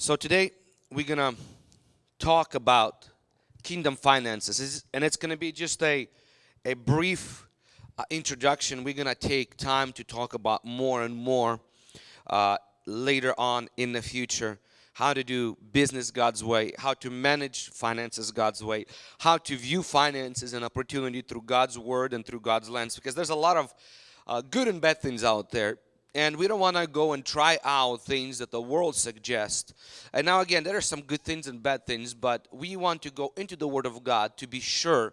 So today we're gonna talk about kingdom finances, and it's gonna be just a a brief uh, introduction. We're gonna take time to talk about more and more uh, later on in the future. How to do business God's way, how to manage finances God's way, how to view finances and opportunity through God's word and through God's lens. Because there's a lot of uh, good and bad things out there and we don't want to go and try out things that the world suggests. And now again there are some good things and bad things but we want to go into the word of god to be sure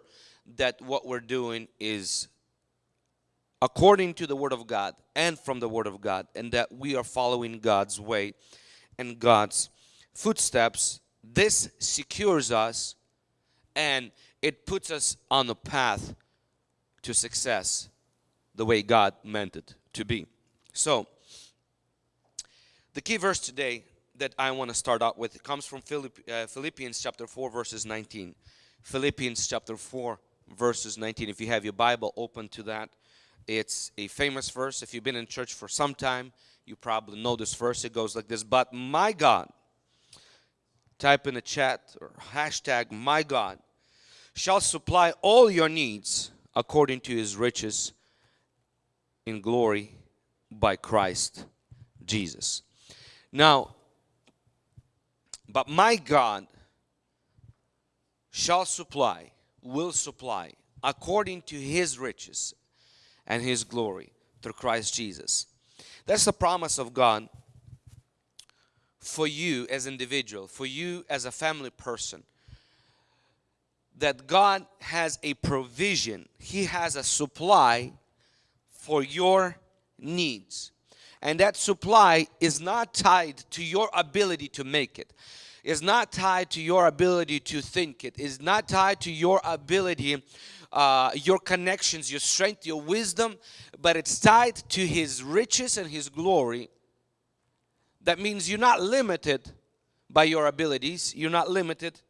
that what we're doing is according to the word of god and from the word of god and that we are following god's way and god's footsteps. This secures us and it puts us on the path to success the way god meant it to be so, the key verse today that I want to start out with comes from uh, Philippians chapter 4 verses 19. Philippians chapter 4 verses 19. If you have your Bible open to that, it's a famous verse. If you've been in church for some time, you probably know this verse. It goes like this, but my God, type in the chat or hashtag my God, shall supply all your needs according to his riches in glory by Christ Jesus. Now, but my God shall supply, will supply, according to his riches and his glory through Christ Jesus. That's the promise of God for you as individual, for you as a family person. That God has a provision, He has a supply for your needs. And that supply is not tied to your ability to make it. Is not tied to your ability to think it. Is not tied to your ability, uh, your connections, your strength, your wisdom, but it's tied to His riches and His glory. That means you're not limited by your abilities. You're not limited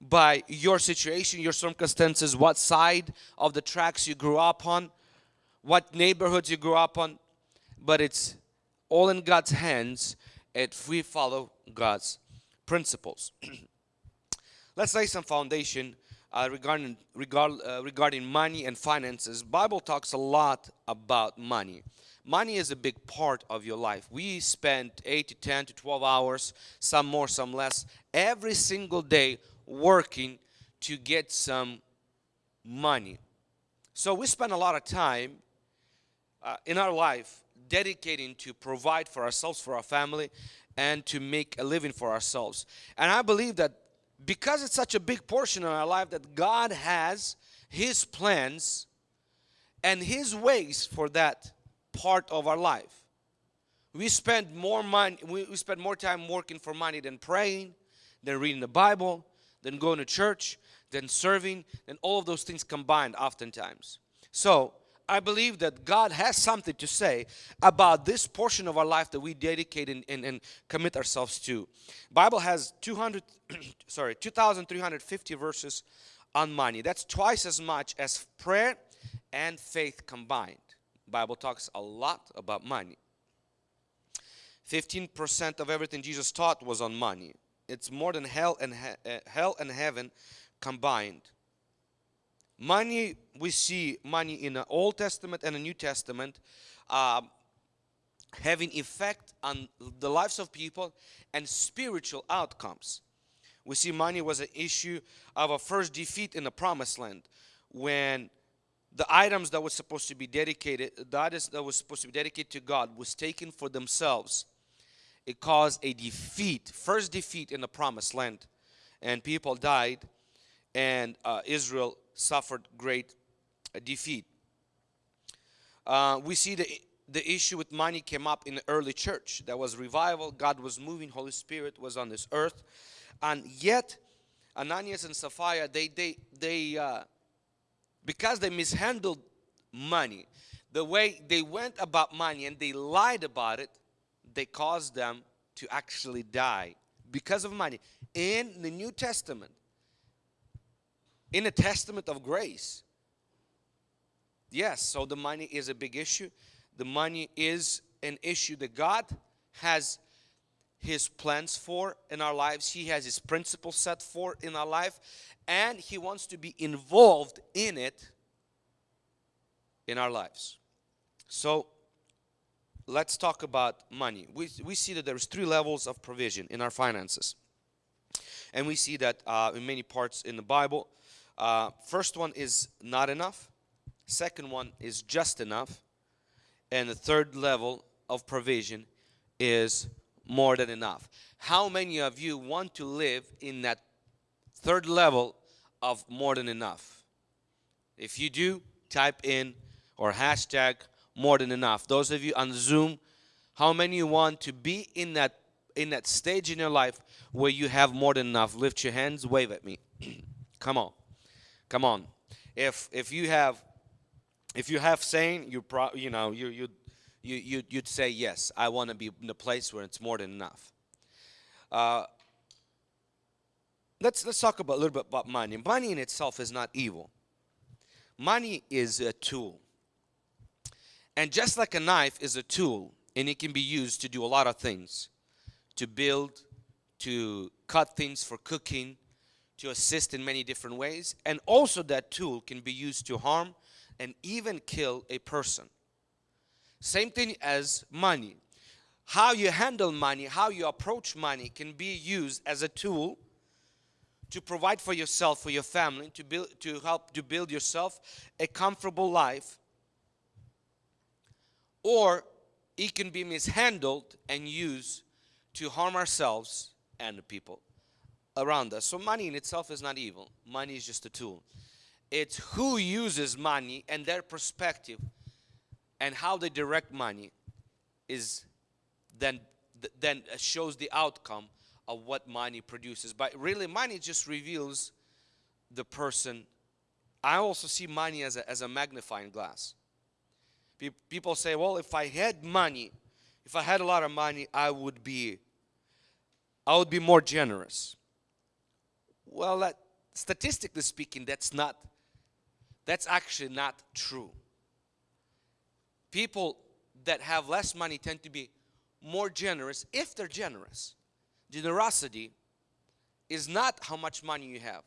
by your situation, your circumstances, what side of the tracks you grew up on what neighborhoods you grew up on, but it's all in God's hands if we follow God's principles. Let's lay some foundation uh, regarding regard, uh, regarding money and finances. Bible talks a lot about money. Money is a big part of your life. We spend 8 to 10 to 12 hours, some more, some less, every single day working to get some money. So we spend a lot of time uh, in our life dedicating to provide for ourselves, for our family, and to make a living for ourselves. And I believe that because it's such a big portion of our life that God has His plans and His ways for that part of our life. We spend more money, we, we spend more time working for money than praying, than reading the Bible, than going to church, than serving, than all of those things combined oftentimes. So I believe that God has something to say about this portion of our life that we dedicate and, and, and commit ourselves to. Bible has 200, sorry, 2,350 verses on money. That's twice as much as prayer and faith combined. Bible talks a lot about money. 15% of everything Jesus taught was on money. It's more than hell and, he uh, hell and heaven combined. Money, we see money in the Old Testament and the New Testament uh, having effect on the lives of people and spiritual outcomes. We see money was an issue of a first defeat in the promised land when the items that was supposed to be dedicated, the items that was supposed to be dedicated to God was taken for themselves. It caused a defeat, first defeat in the promised land. And people died and uh, Israel suffered great uh, defeat. Uh, we see the, the issue with money came up in the early church. There was revival, God was moving, Holy Spirit was on this earth. And yet, Ananias and Sapphira, they, they, they uh, because they mishandled money, the way they went about money and they lied about it, they caused them to actually die because of money. In the New Testament, in a testament of grace. Yes, so the money is a big issue. The money is an issue that God has his plans for in our lives. He has his principles set for in our life and he wants to be involved in it in our lives. So let's talk about money. We, we see that there's three levels of provision in our finances. And we see that uh, in many parts in the Bible. Uh, first one is not enough. Second one is just enough. And the third level of provision is more than enough. How many of you want to live in that third level of more than enough? If you do, type in or hashtag more than enough. Those of you on Zoom, how many you want to be in that in that stage in your life where you have more than enough? Lift your hands, wave at me. Come on. Come on. If if you have if you have saying you pro you know you you you, you you'd say yes i want to be in a place where it's more than enough. Uh, let's let's talk about a little bit about money. Money in itself is not evil. Money is a tool. And just like a knife is a tool and it can be used to do a lot of things. To build to cut things for cooking to assist in many different ways and also that tool can be used to harm and even kill a person same thing as money. How you handle money, how you approach money can be used as a tool to provide for yourself, for your family, to build to help to build yourself a comfortable life. Or it can be mishandled and used to harm ourselves and the people around us. So money in itself is not evil. Money is just a tool. It's who uses money and their perspective and how they direct money is then then shows the outcome of what money produces but really money just reveals the person i also see money as a, as a magnifying glass people say well if i had money if i had a lot of money i would be i would be more generous well that statistically speaking that's not that's actually not true people that have less money tend to be more generous if they're generous. Generosity is not how much money you have.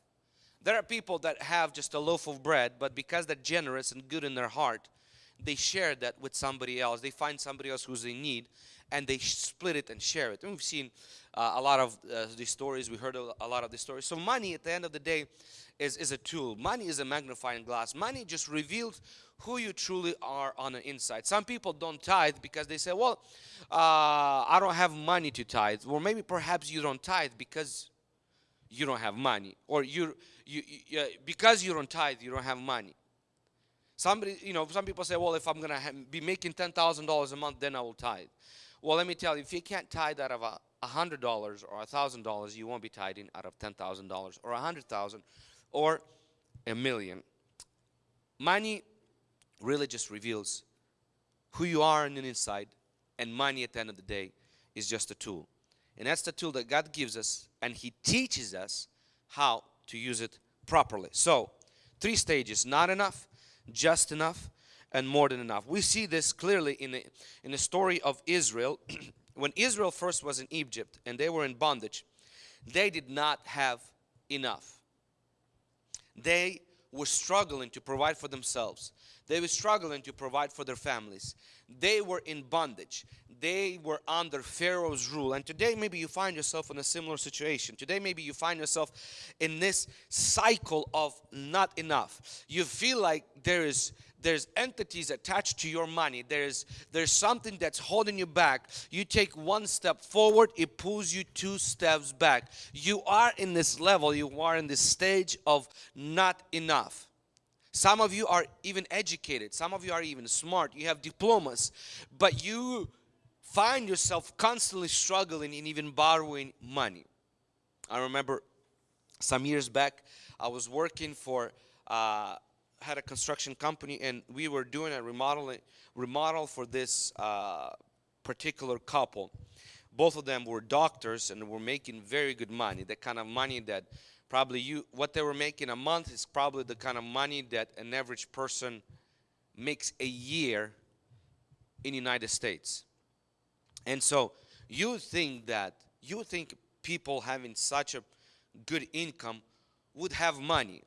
There are people that have just a loaf of bread, but because they're generous and good in their heart, they share that with somebody else. They find somebody else who's in need and they split it and share it. And we've seen uh, a lot of uh, these stories. We heard a lot of these stories. So money at the end of the day is, is a tool. Money is a magnifying glass. Money just reveals who you truly are on the inside. Some people don't tithe because they say, well, uh, I don't have money to tithe. Or maybe perhaps you don't tithe because you don't have money. Or you, you, you because you don't tithe, you don't have money. Somebody, you know, some people say, well, if I'm going to be making $10,000 a month, then I will tithe. Well, let me tell you, if you can't tithe out of a $100 or a $1,000, you won't be tithing out of $10,000 or a 100000 or a million. Money really just reveals who you are on the inside and money at the end of the day is just a tool and that's the tool that God gives us and he teaches us how to use it properly so three stages not enough just enough and more than enough. We see this clearly in the in the story of Israel. When Israel first was in Egypt and they were in bondage they did not have enough. They were struggling to provide for themselves they were struggling to provide for their families. They were in bondage. They were under Pharaoh's rule. And today maybe you find yourself in a similar situation. Today maybe you find yourself in this cycle of not enough. You feel like there is there's entities attached to your money there's there's something that's holding you back you take one step forward it pulls you two steps back you are in this level you are in this stage of not enough some of you are even educated. Some of you are even smart. You have diplomas. But you find yourself constantly struggling and even borrowing money. I remember some years back, I was working for, uh, had a construction company and we were doing a remodeling, remodel for this uh, particular couple. Both of them were doctors and were making very good money, the kind of money that probably you what they were making a month is probably the kind of money that an average person makes a year in United States. And so you think that you think people having such a good income would have money.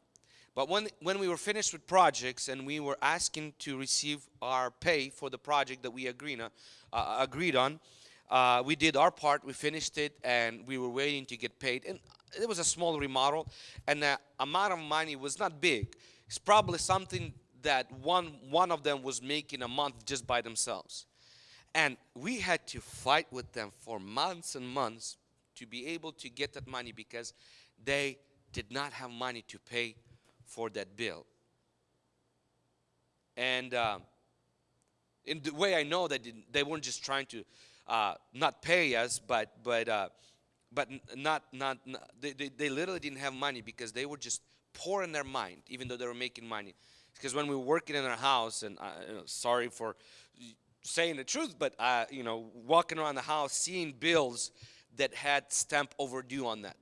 But when, when we were finished with projects and we were asking to receive our pay for the project that we agreed on, uh, agreed on uh, we did our part, we finished it, and we were waiting to get paid. And it was a small remodel, and the amount of money was not big. It's probably something that one, one of them was making a month just by themselves. And we had to fight with them for months and months to be able to get that money because they did not have money to pay for that bill. And uh, in the way I know that they weren't just trying to uh, not pay us, but but uh, but not not, not they, they, they literally didn't have money because they were just poor in their mind, even though they were making money. Because when we were working in our house, and uh, you know, sorry for saying the truth, but uh, you know, walking around the house, seeing bills that had stamp overdue on that,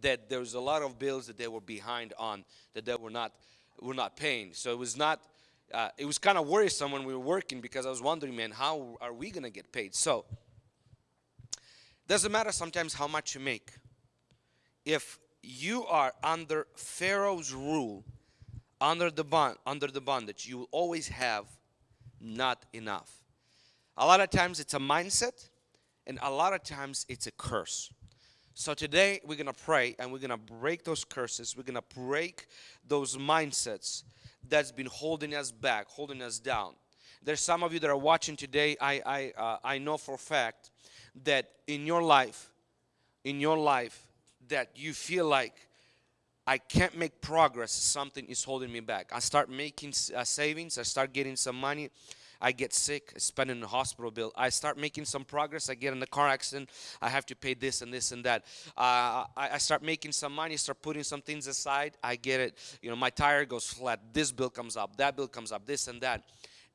that there was a lot of bills that they were behind on, that they were not were not paying. So it was not. Uh, it was kind of worrisome when we were working because I was wondering, man, how are we gonna get paid? So doesn't matter sometimes how much you make. If you are under Pharaoh's rule, under the bond, under the bondage, you will always have not enough. A lot of times it's a mindset, and a lot of times it's a curse. So today we're gonna pray and we're gonna break those curses. We're gonna break those mindsets that's been holding us back, holding us down. There's some of you that are watching today. I I uh, I know for a fact that in your life, in your life, that you feel like I can't make progress, something is holding me back. I start making uh, savings, I start getting some money, I get sick, I spend in the hospital bill. I start making some progress, I get in a car accident, I have to pay this and this and that. Uh, I, I, start making some money, start putting some things aside, I get it. You know, my tire goes flat, this bill comes up, that bill comes up, this and that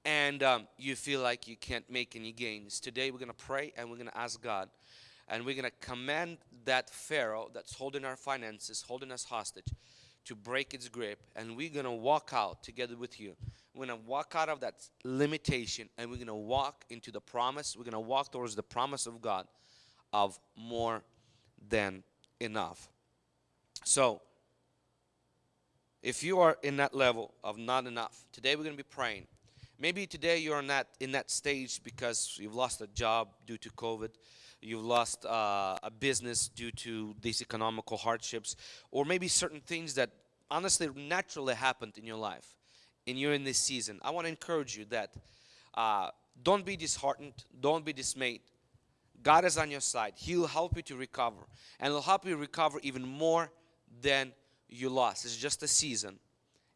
and um, you feel like you can't make any gains. Today we're going to pray and we're going to ask God and we're going to command that Pharaoh that's holding our finances, holding us hostage, to break its grip and we're going to walk out together with you. We're going to walk out of that limitation and we're going to walk into the promise. We're going to walk towards the promise of God of more than enough. So, if you are in that level of not enough, today we're going to be praying Maybe today you're in that, in that stage because you've lost a job due to COVID, you've lost uh, a business due to these economical hardships, or maybe certain things that honestly naturally happened in your life, and you're in this season. I want to encourage you that uh, don't be disheartened, don't be dismayed. God is on your side. He'll help you to recover, and He'll help you recover even more than you lost. It's just a season,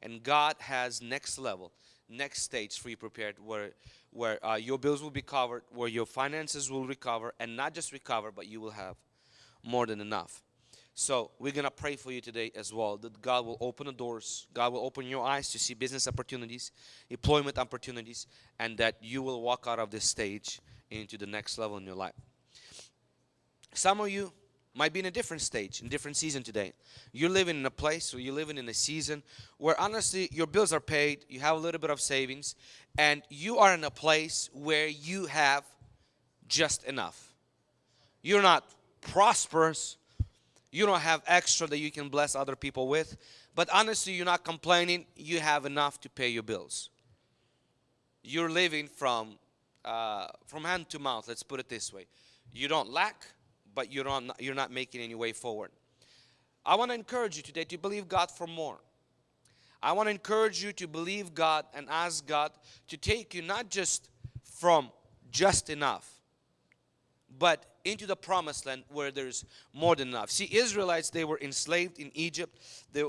and God has next level next stage for you prepared where where uh, your bills will be covered where your finances will recover and not just recover but you will have more than enough. So we're gonna pray for you today as well that God will open the doors. God will open your eyes to see business opportunities employment opportunities and that you will walk out of this stage into the next level in your life. Some of you might be in a different stage, in different season today. You're living in a place or you're living in a season where honestly your bills are paid, you have a little bit of savings, and you are in a place where you have just enough. You're not prosperous, you don't have extra that you can bless other people with, but honestly you're not complaining, you have enough to pay your bills. You're living from uh, from hand to mouth, let's put it this way. You don't lack, but you're not, you're not making any way forward. I want to encourage you today to believe God for more. I want to encourage you to believe God and ask God to take you not just from just enough, but into the promised land where there's more than enough. See, Israelites, they were enslaved in Egypt. They,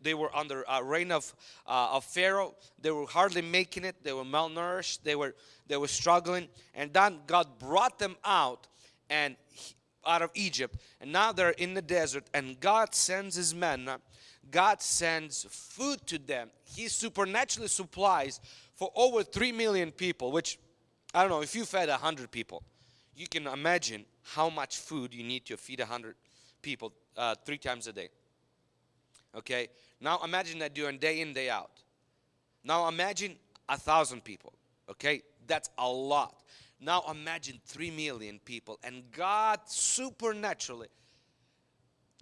they were under a reign of, uh, of Pharaoh. They were hardly making it. They were malnourished. They were, they were struggling. And then God brought them out and out of Egypt and now they're in the desert and God sends his men God sends food to them. He supernaturally supplies for over 3 million people which I don't know if you fed a 100 people you can imagine how much food you need to feed 100 people uh, three times a day. Okay? Now imagine that doing day in day out. Now imagine a thousand people. Okay? That's a lot Now imagine 3 million people and God supernaturally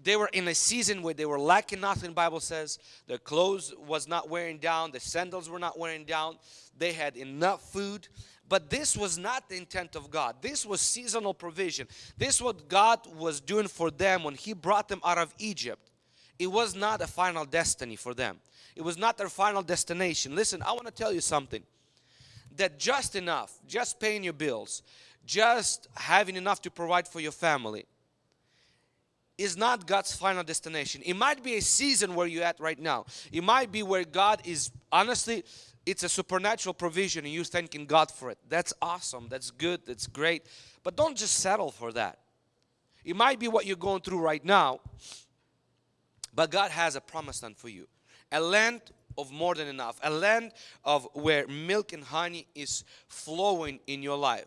they were in a season where they were lacking nothing bible says. Their clothes was not wearing down the sandals were not wearing down they had enough food. But this was not the intent of god. This was seasonal provision. This what god was doing for them when he brought them out of egypt. It was not a final destiny for them. It was not their final destination. Listen i want to tell you something that just enough just paying your bills just having enough to provide for your family is not God's final destination. It might be a season where you're at right now. It might be where God is, honestly, it's a supernatural provision and you're thanking God for it. That's awesome. That's good. That's great. But don't just settle for that. It might be what you're going through right now, but God has a promised land for you. A land of more than enough. A land of where milk and honey is flowing in your life.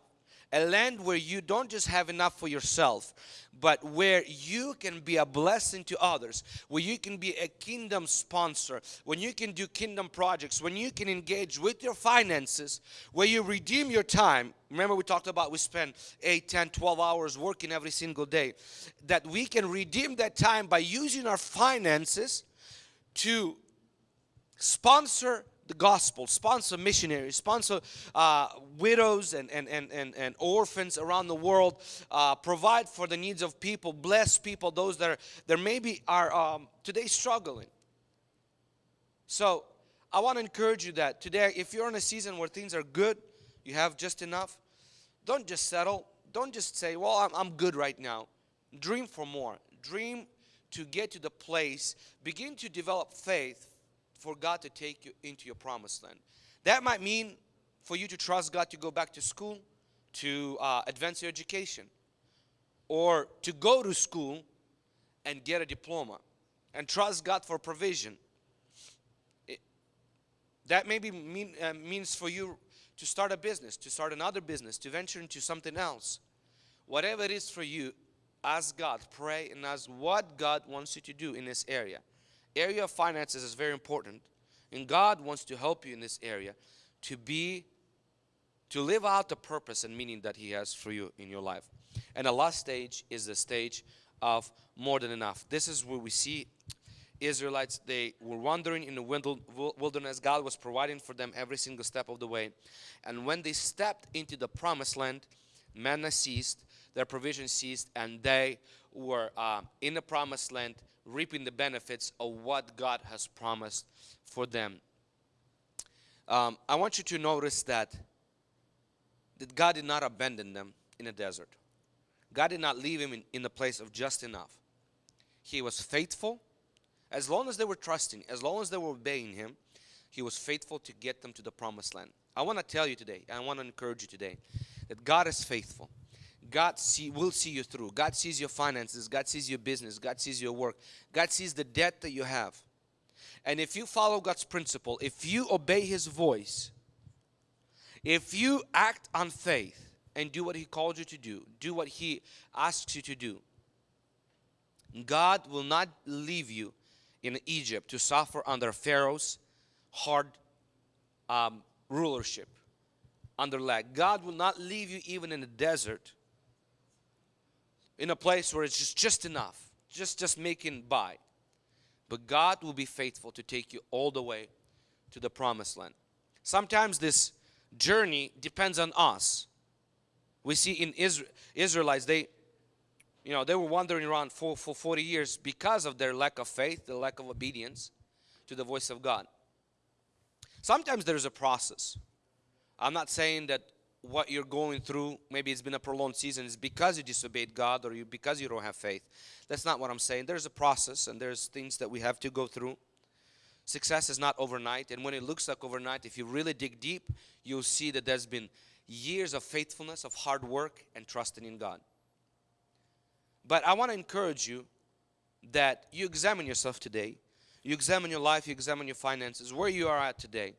A land where you don't just have enough for yourself but where you can be a blessing to others where you can be a kingdom sponsor when you can do kingdom projects when you can engage with your finances where you redeem your time. Remember we talked about we spend 8 10 12 hours working every single day. That we can redeem that time by using our finances to sponsor the gospel, sponsor missionaries, sponsor uh, widows and, and, and, and, and orphans around the world, uh, provide for the needs of people, bless people, those that, are, that maybe are um, today struggling. So I want to encourage you that today, if you're in a season where things are good, you have just enough, don't just settle. Don't just say, well, I'm, I'm good right now. Dream for more. Dream to get to the place, begin to develop faith for God to take you into your promised land. That might mean for you to trust God to go back to school, to uh, advance your education, or to go to school and get a diploma and trust God for provision. That maybe mean, uh, means for you to start a business, to start another business, to venture into something else. Whatever it is for you, ask God, pray, and ask what God wants you to do in this area area of finances is very important and God wants to help you in this area to be to live out the purpose and meaning that he has for you in your life. And the last stage is the stage of more than enough. This is where we see Israelites they were wandering in the wilderness. God was providing for them every single step of the way. And when they stepped into the promised land manna ceased their provision ceased and they were uh, in the promised land reaping the benefits of what God has promised for them. Um, I want you to notice that, that God did not abandon them in the desert. God did not leave him in, in the place of just enough. He was faithful. As long as they were trusting, as long as they were obeying Him, He was faithful to get them to the promised land. I want to tell you today, I want to encourage you today, that God is faithful. God see, will see you through. God sees your finances. God sees your business. God sees your work. God sees the debt that you have. And if you follow God's principle, if you obey His voice, if you act on faith and do what He called you to do, do what He asks you to do, God will not leave you in Egypt to suffer under Pharaoh's hard um, rulership, under lack. God will not leave you even in the desert in a place where it's just, just enough, just, just making by. But God will be faithful to take you all the way to the promised land. Sometimes this journey depends on us. We see in Israel, Israelites, they, you know, they were wandering around for, for 40 years because of their lack of faith, the lack of obedience to the voice of God. Sometimes there's a process. I'm not saying that what you're going through, maybe it's been a prolonged season, is because you disobeyed God or you because you don't have faith. That's not what I'm saying. There's a process and there's things that we have to go through. Success is not overnight, and when it looks like overnight, if you really dig deep, you'll see that there's been years of faithfulness, of hard work, and trusting in God. But I want to encourage you that you examine yourself today. You examine your life, you examine your finances, where you are at today.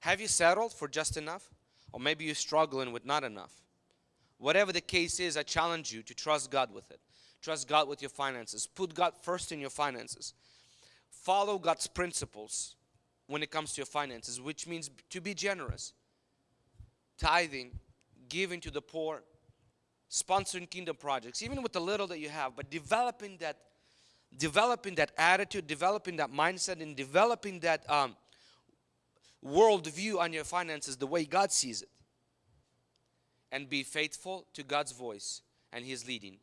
Have you settled for just enough? Or maybe you're struggling with not enough. Whatever the case is, I challenge you to trust God with it. Trust God with your finances. Put God first in your finances. Follow God's principles when it comes to your finances, which means to be generous. Tithing, giving to the poor, sponsoring kingdom projects, even with the little that you have, but developing that developing that attitude, developing that mindset, and developing that um, worldview on your finances the way God sees it. And be faithful to God's voice and His leading.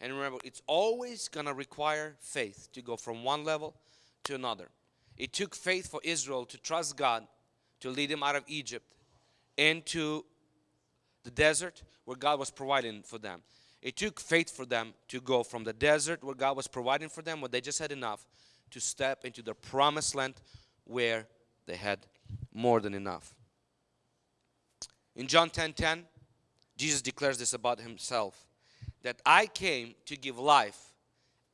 And remember, it's always going to require faith to go from one level to another. It took faith for Israel to trust God to lead them out of Egypt into the desert where God was providing for them. It took faith for them to go from the desert where God was providing for them, where they just had enough, to step into the promised land where they had more than enough. In John 10 10, Jesus declares this about himself that I came to give life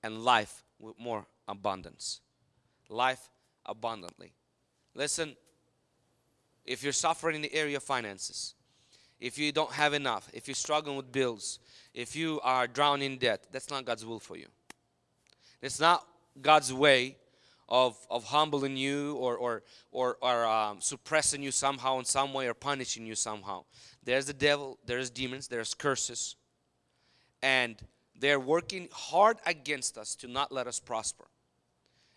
and life with more abundance. Life abundantly. Listen, if you're suffering in the area of finances, if you don't have enough, if you're struggling with bills, if you are drowning in debt, that's not God's will for you. It's not God's way of, of humbling you or, or, or, or um, suppressing you somehow in some way or punishing you somehow. There's the devil, there's demons, there's curses. And they're working hard against us to not let us prosper.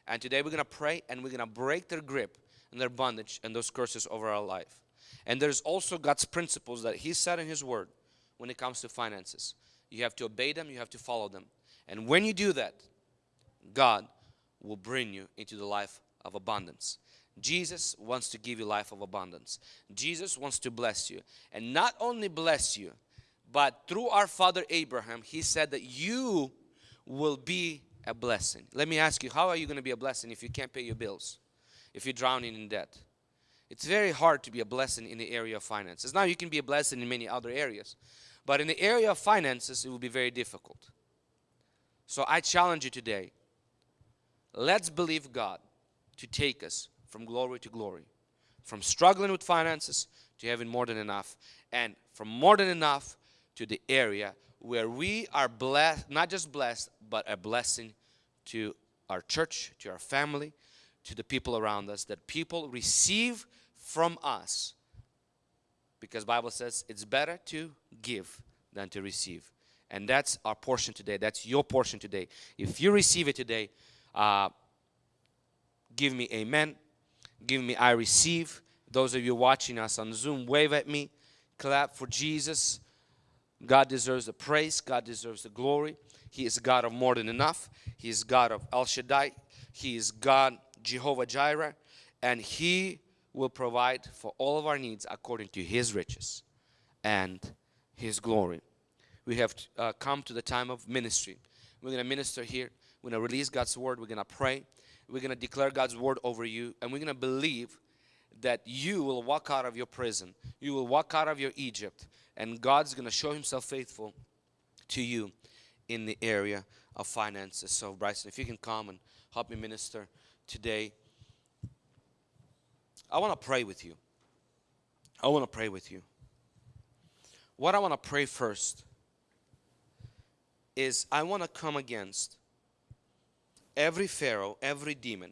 And today we're going to pray and we're going to break their grip and their bondage and those curses over our life. And there's also God's principles that He said in His Word when it comes to finances. You have to obey them, you have to follow them. And when you do that, God will bring you into the life of abundance. Jesus wants to give you life of abundance. Jesus wants to bless you. And not only bless you, but through our father Abraham, he said that you will be a blessing. Let me ask you, how are you going to be a blessing if you can't pay your bills? If you're drowning in debt? It's very hard to be a blessing in the area of finances. Now you can be a blessing in many other areas. But in the area of finances, it will be very difficult. So I challenge you today. Let's believe God to take us from glory to glory. From struggling with finances to having more than enough. And from more than enough to the area where we are blessed, not just blessed, but a blessing to our church, to our family, to the people around us, that people receive from us. Because Bible says it's better to give than to receive. And that's our portion today. That's your portion today. If you receive it today, uh, give me amen. Give me I receive. Those of you watching us on Zoom, wave at me. Clap for Jesus. God deserves the praise. God deserves the glory. He is God of more than enough. He is God of El Shaddai. He is God Jehovah Jireh. And He will provide for all of our needs according to His riches and His glory. We have uh, come to the time of ministry. We're going to minister here. We're going to release God's word. We're going to pray. We're going to declare God's word over you. And we're going to believe that you will walk out of your prison. You will walk out of your Egypt. And God's going to show Himself faithful to you in the area of finances. So, Bryson, if you can come and help me minister today. I want to pray with you. I want to pray with you. What I want to pray first is I want to come against every Pharaoh, every demon,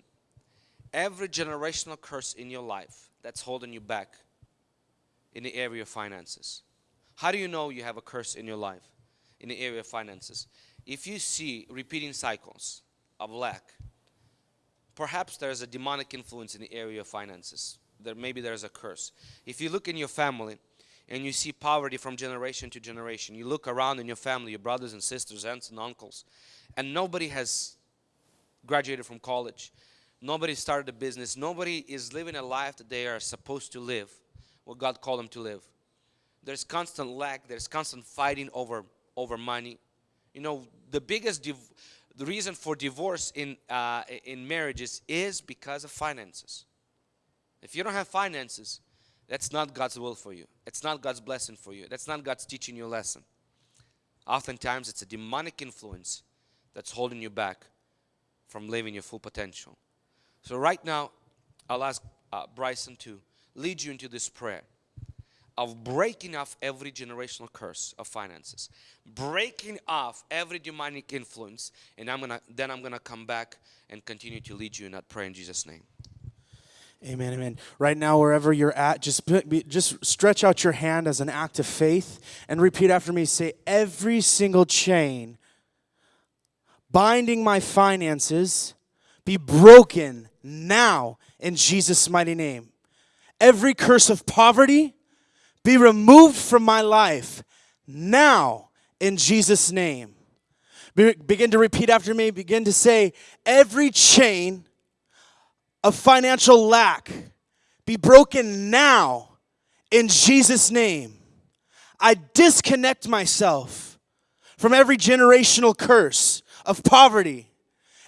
every generational curse in your life that's holding you back in the area of finances. How do you know you have a curse in your life in the area of finances? If you see repeating cycles of lack, perhaps there's a demonic influence in the area of finances. There maybe there's a curse. If you look in your family and you see poverty from generation to generation, you look around in your family, your brothers and sisters, aunts and uncles, and nobody has graduated from college. Nobody started a business. Nobody is living a life that they are supposed to live, what God called them to live. There's constant lack. There's constant fighting over over money. You know, the biggest the reason for divorce in uh, in marriages is because of finances. If you don't have finances, that's not God's will for you. It's not God's blessing for you. That's not God's teaching you a lesson. Oftentimes, it's a demonic influence that's holding you back from living your full potential. So right now, I'll ask uh, Bryson to lead you into this prayer of breaking off every generational curse of finances, breaking off every demonic influence, and I'm gonna then I'm gonna come back and continue to lead you in that prayer in Jesus' name. Amen, amen. Right now, wherever you're at, just be, just stretch out your hand as an act of faith and repeat after me. Say, every single chain binding my finances be broken now in Jesus' mighty name. Every curse of poverty be removed from my life now in Jesus' name. Be- begin to repeat after me. Begin to say, every chain of financial lack be broken now in Jesus' name. I disconnect myself from every generational curse of poverty,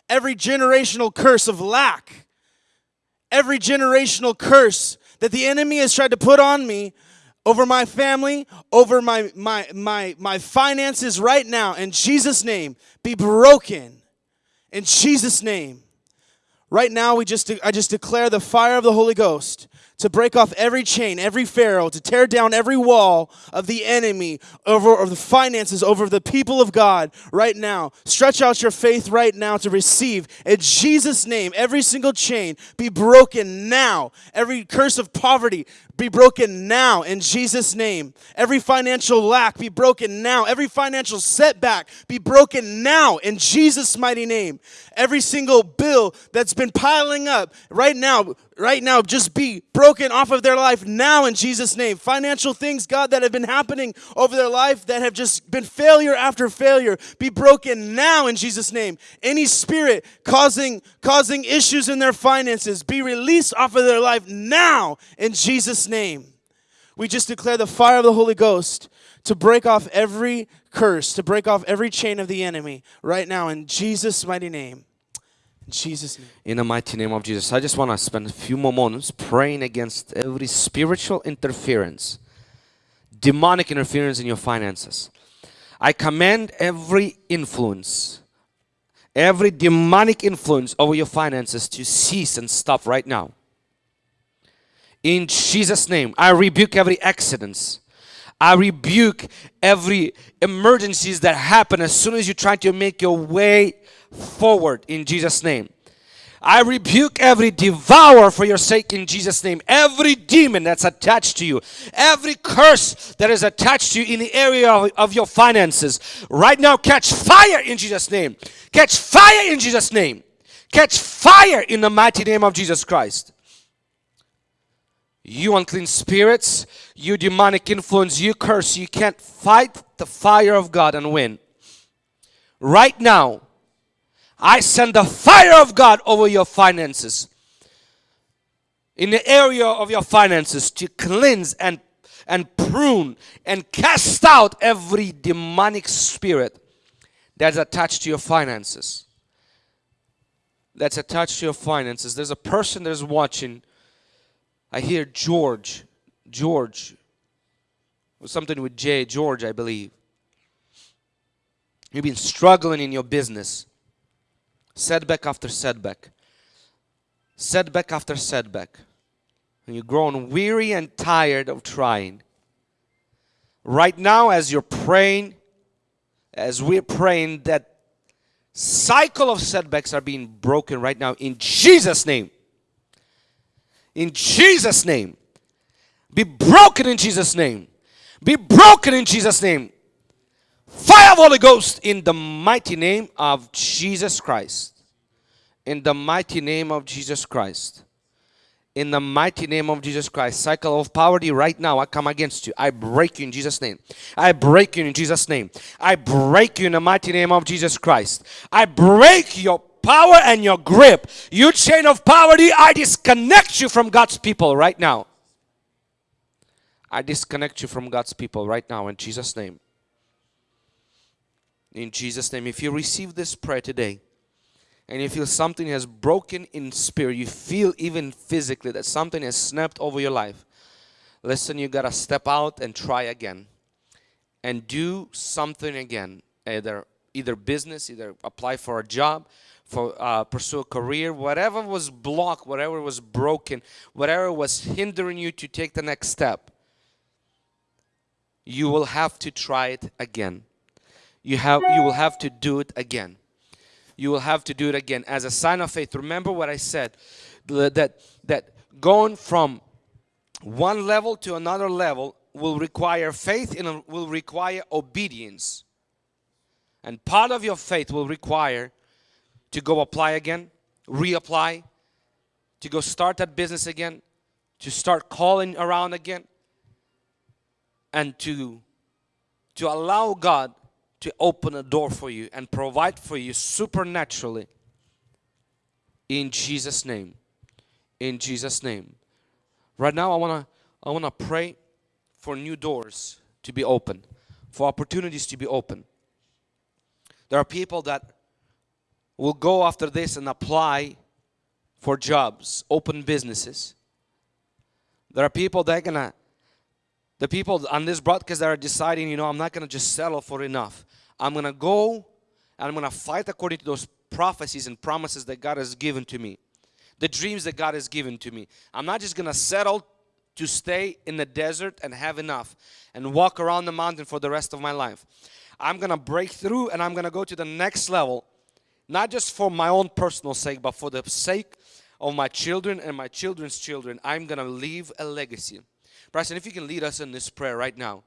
every generational curse of lack, every generational curse that the enemy has tried to put on me over my family, over my my my my finances right now in Jesus name be broken in Jesus name. Right now, we just I just declare the fire of the Holy Ghost to break off every chain, every pharaoh, to tear down every wall of the enemy over the finances, over the people of God right now. Stretch out your faith right now to receive in Jesus' name. Every single chain be broken now. Every curse of poverty be broken now in Jesus' name. Every financial lack be broken now. Every financial setback be broken now in Jesus' mighty name. Every single bill that's been piling up right now, right now, just be broken off of their life now in Jesus' name. Financial things, God, that have been happening over their life that have just been failure after failure, be broken now in Jesus' name. Any spirit causing causing issues in their finances, be released off of their life now in Jesus' name. We just declare the fire of the Holy Ghost to break off every curse, to break off every chain of the enemy right now in Jesus' mighty name. In Jesus' name. In the mighty name of Jesus, I just want to spend a few more moments praying against every spiritual interference, demonic interference in your finances. I command every influence, every demonic influence over your finances to cease and stop right now. In Jesus' name, I rebuke every accidents. I rebuke every emergencies that happen as soon as you try to make your way forward in Jesus' name. I rebuke every devourer for your sake in Jesus' name. Every demon that's attached to you, every curse that is attached to you in the area of, of your finances, right now catch fire in Jesus' name. Catch fire in Jesus' name. Catch fire in the mighty name of Jesus Christ. You unclean spirits, you demonic influence, you curse, you can't fight the fire of God and win. Right now, I send the fire of God over your finances. In the area of your finances to cleanse and and prune and cast out every demonic spirit that's attached to your finances. That's attached to your finances. There's a person that's watching. I hear George. George. or Something with J. George, I believe. You've been struggling in your business setback after setback, setback after setback. And you're growing weary and tired of trying. Right now, as you're praying, as we're praying, that cycle of setbacks are being broken right now in Jesus' name. In Jesus' name. Be broken in Jesus' name. Be broken in Jesus' name. Fire of Holy Ghost in the mighty name of Jesus Christ. In the mighty name of Jesus Christ. In the mighty name of Jesus Christ. Cycle of poverty right now. I come against you. I break you in Jesus' name. I break you in Jesus' name. I break you in the mighty name of Jesus Christ. I break your power and your grip. You chain of poverty, I disconnect you from God's people right now. I disconnect you from God's people right now in Jesus' name in Jesus' name. If you receive this prayer today and you feel something has broken in spirit, you feel even physically that something has snapped over your life, listen, you got to step out and try again and do something again. Either either business, either apply for a job, for uh, pursue a career, whatever was blocked, whatever was broken, whatever was hindering you to take the next step, you will have to try it again. You have you will have to do it again. You will have to do it again as a sign of faith. Remember what i said that that going from one level to another level will require faith and will require obedience. And part of your faith will require to go apply again, reapply, to go start that business again, to start calling around again, and to to allow God to open a door for you and provide for you supernaturally. In Jesus name. In Jesus name. Right now I want to I want to pray for new doors to be open for opportunities to be open. There are people that will go after this and apply for jobs open businesses there are people that are gonna the people on this broadcast that are deciding, you know, I'm not to just settle for enough. I'm to go and I'm to fight according to those prophecies and promises that God has given to me. The dreams that God has given to me. I'm not just to settle to stay in the desert and have enough and walk around the mountain for the rest of my life. I'm to break through and I'm to go to the next level, not just for my own personal sake, but for the sake of my children and my children's children. I'm going to leave a legacy. Bryson, if you can lead us in this prayer right now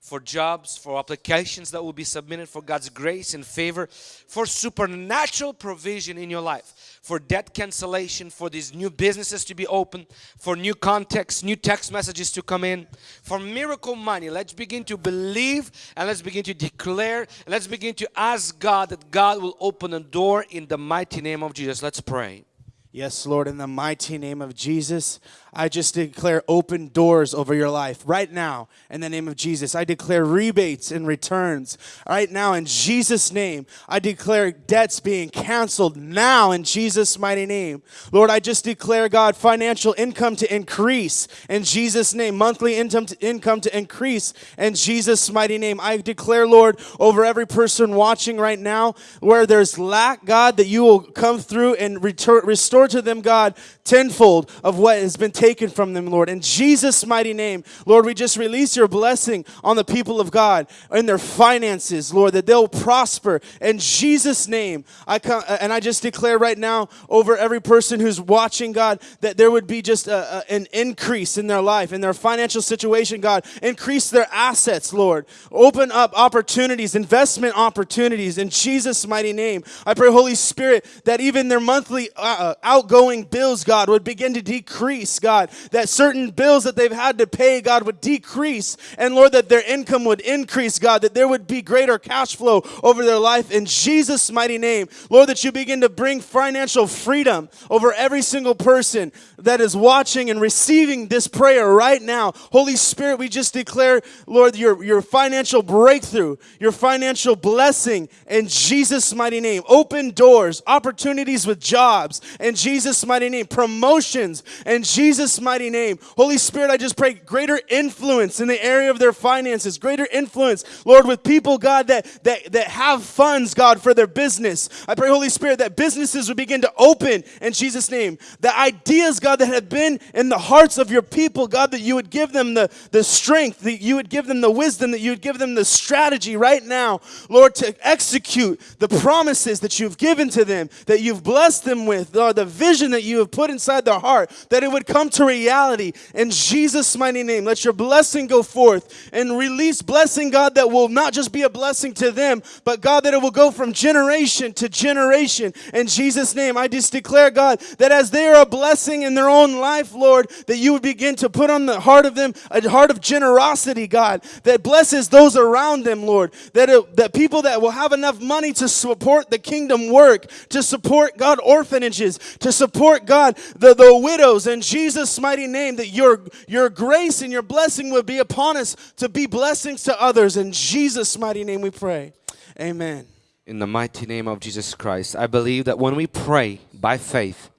for jobs, for applications that will be submitted, for God's grace and favor, for supernatural provision in your life, for debt cancellation, for these new businesses to be open, for new contacts, new text messages to come in, for miracle money. Let's begin to believe and let's begin to declare, let's begin to ask God that God will open a door in the mighty name of Jesus. Let's pray. Yes, Lord, in the mighty name of Jesus, I just declare open doors over your life right now in the name of Jesus. I declare rebates and returns right now in Jesus' name. I declare debts being canceled now in Jesus' mighty name. Lord, I just declare, God, financial income to increase in Jesus' name, monthly income to, income to increase in Jesus' mighty name. I declare, Lord, over every person watching right now where there's lack, God, that you will come through and return, restore to them, God, tenfold of what has been taken from them, Lord. In Jesus' mighty name, Lord, we just release your blessing on the people of God in their finances, Lord, that they'll prosper. In Jesus' name, I come and I just declare right now over every person who's watching, God, that there would be just a, a, an increase in their life, in their financial situation, God. Increase their assets, Lord. Open up opportunities, investment opportunities in Jesus' mighty name. I pray, Holy Spirit, that even their monthly uh, uh outgoing bills, God, would begin to decrease, God. That certain bills that they've had to pay, God, would decrease. And Lord, that their income would increase, God. That there would be greater cash flow over their life in Jesus' mighty name. Lord, that you begin to bring financial freedom over every single person that is watching and receiving this prayer right now. Holy Spirit, we just declare, Lord, your, your financial breakthrough, your financial blessing in Jesus' mighty name. Open doors, opportunities with jobs in Jesus' mighty name, promotions in Jesus' mighty name. Holy Spirit, I just pray greater influence in the area of their finances, greater influence, Lord, with people, God, that, that, that have funds, God, for their business. I pray, Holy Spirit, that businesses would begin to open in Jesus' name. The ideas, God, that have been in the hearts of your people, God, that you would give them the, the strength, that you would give them the wisdom, that you would give them the strategy right now, Lord, to execute the promises that you've given to them, that you've blessed them with, Lord, the vision that you have put inside their heart, that it would come to reality in Jesus' mighty name. Let your blessing go forth and release blessing, God, that will not just be a blessing to them, but God, that it will go from generation to generation. In Jesus' name, I just declare, God, that as they are a blessing in their own life, Lord, that you would begin to put on the heart of them a heart of generosity, God, that blesses those around them, Lord, that, it, that people that will have enough money to support the kingdom work, to support, God, orphanages, to support, God, the, the widows in Jesus' mighty name, that your, your grace and your blessing would be upon us to be blessings to others. In Jesus' mighty name we pray. Amen. In the mighty name of Jesus Christ, I believe that when we pray by faith,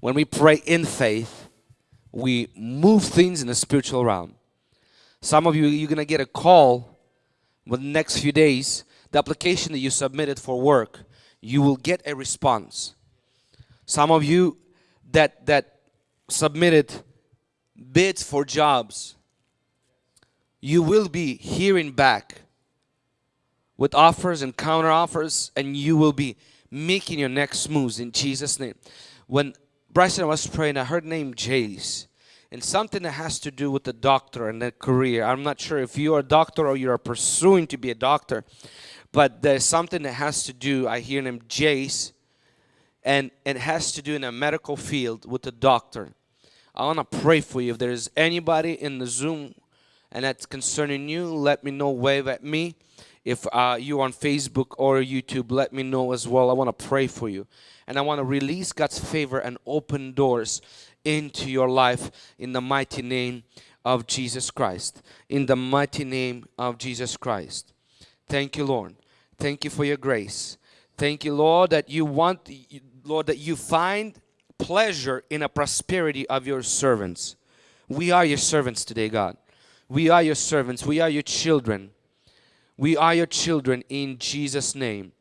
when we pray in faith, we move things in the spiritual realm. Some of you, you're going to get a call within the next few days, the application that you submitted for work, you will get a response. Some of you that, that submitted bids for jobs, you will be hearing back with offers and counter offers and you will be making your next moves in Jesus name. When Bryson was praying, I heard name Jace. And something that has to do with the doctor and the career. I'm not sure if you're a doctor or you're pursuing to be a doctor, but there's something that has to do, I hear name Jace, and it has to do in a medical field with a doctor. I want to pray for you. If there's anybody in the Zoom and that's concerning you, let me know, wave at me. If uh, you're on Facebook or YouTube, let me know as well. I want to pray for you. And I want to release God's favor and open doors into your life in the mighty name of Jesus Christ. In the mighty name of Jesus Christ. Thank you, Lord. Thank you for your grace. Thank you, Lord, that you want, Lord, that you find pleasure in a prosperity of your servants. We are your servants today, God. We are your servants. We are your children. We are your children in Jesus' name.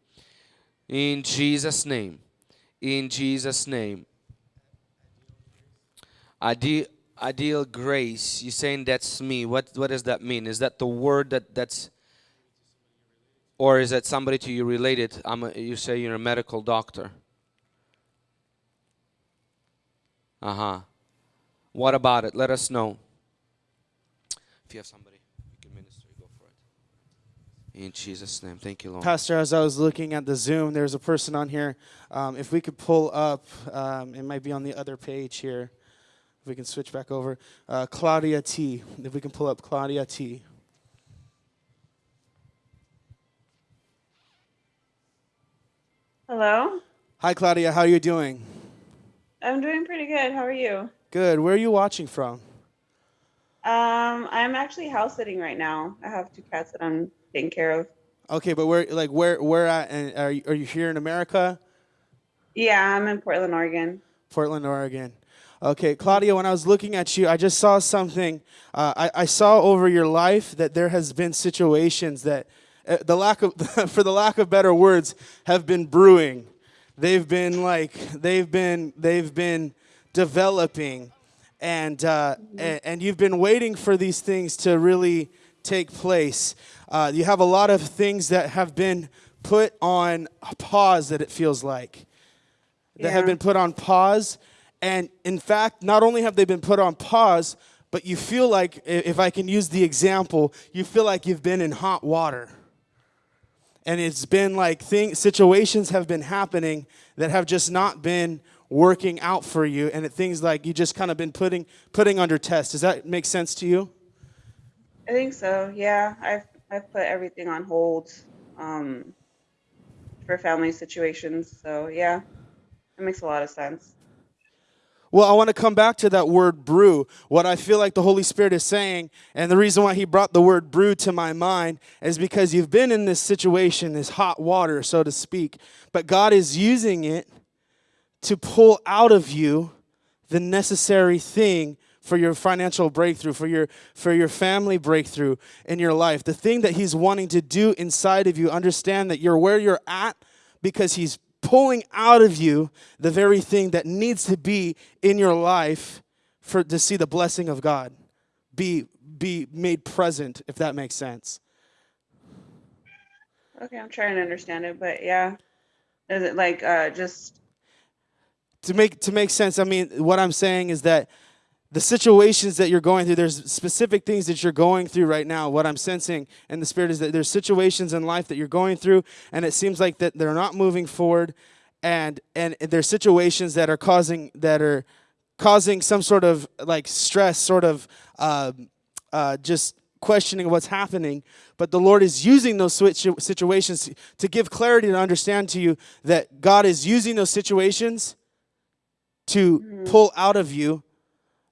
In Jesus' name. In Jesus' name. Ideal, ideal grace. You're saying that's me. What what does that mean? Is that the word that that's or is that somebody to you related? A, you say you're a medical doctor. Uh-huh. What about it? Let us know. If you have somebody you can minister, go for it. In Jesus' name. Thank you, Lord. Pastor, as I was looking at the Zoom, there's a person on here. Um, if we could pull up, um, it might be on the other page here. If we can switch back over. Uh, Claudia T. If we can pull up Claudia T. Hello. Hi, Claudia. How are you doing? I'm doing pretty good. How are you? Good. Where are you watching from? Um, I'm actually house sitting right now. I have two cats that I'm taking care of. Okay, but where, like, where, where at? And are you, are you here in America? Yeah, I'm in Portland, Oregon. Portland, Oregon. Okay, Claudia, when I was looking at you, I just saw something. Uh, I, I saw over your life that there has been situations that, the lack of, for the lack of better words, have been brewing. They've been like, they've been, they've been developing, and uh, and, and you've been waiting for these things to really take place. Uh, you have a lot of things that have been put on pause. That it feels like that have been put on pause. And in fact, not only have they been put on pause, but you feel like, if I can use the example, you feel like you've been in hot water. And it's been like thing, situations have been happening that have just not been working out for you. And it, things like you just kind of been putting, putting under test. Does that make sense to you? I think so. Yeah, I've I've put everything on hold um, for family situations. So yeah, it makes a lot of sense. Well, I want to come back to that word brew. What I feel like the Holy Spirit is saying, and the reason why He brought the word brew to my mind is because you've been in this situation, this hot water, so to speak, but God is using it to pull out of you the necessary thing for your financial breakthrough, for your for your family breakthrough in your life. The thing that he's wanting to do inside of you, understand that you're where you're at because he's pulling out of you the very thing that needs to be in your life for to see the blessing of God be be made present if that makes sense. Okay, I'm trying to understand it, but yeah, is it like uh, just to make to make sense i mean what i'm saying is that the situations that you're going through there's specific things that you're going through right now what i'm sensing in the spirit is that there's situations in life that you're going through and it seems like that they're not moving forward and and there's situations that are causing that are causing some sort of like stress sort of um, uh, just questioning what's happening. But the lord is using those situ- situations to give clarity to understand to you that god is using those situations to pull out of you